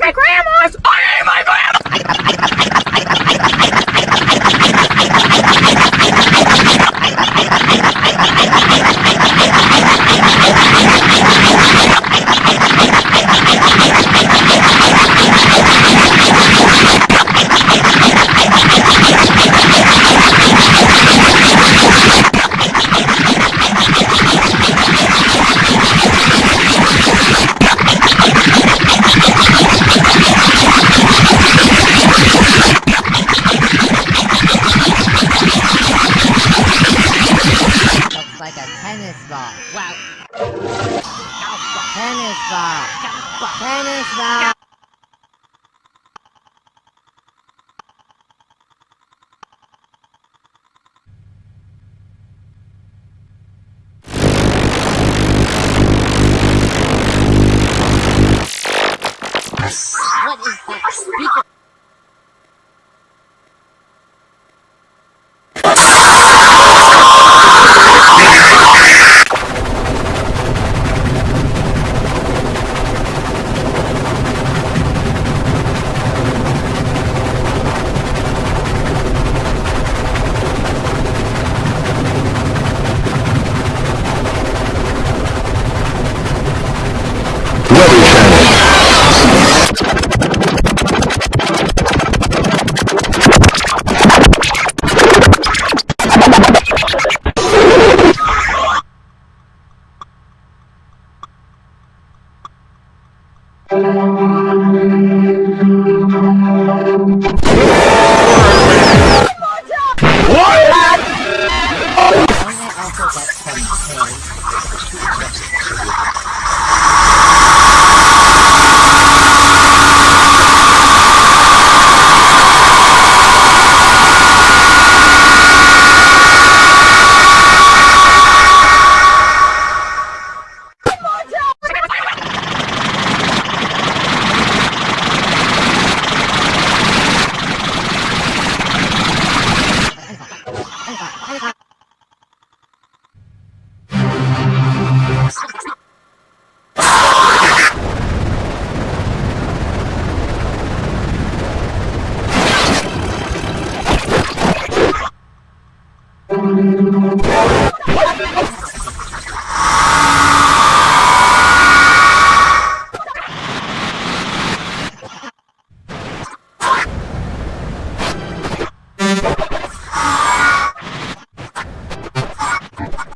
my grandma's! I ate my grandma! Like a tennis ball. Wow. Tennis ball. Tennis ball. What is that speaker? What? Música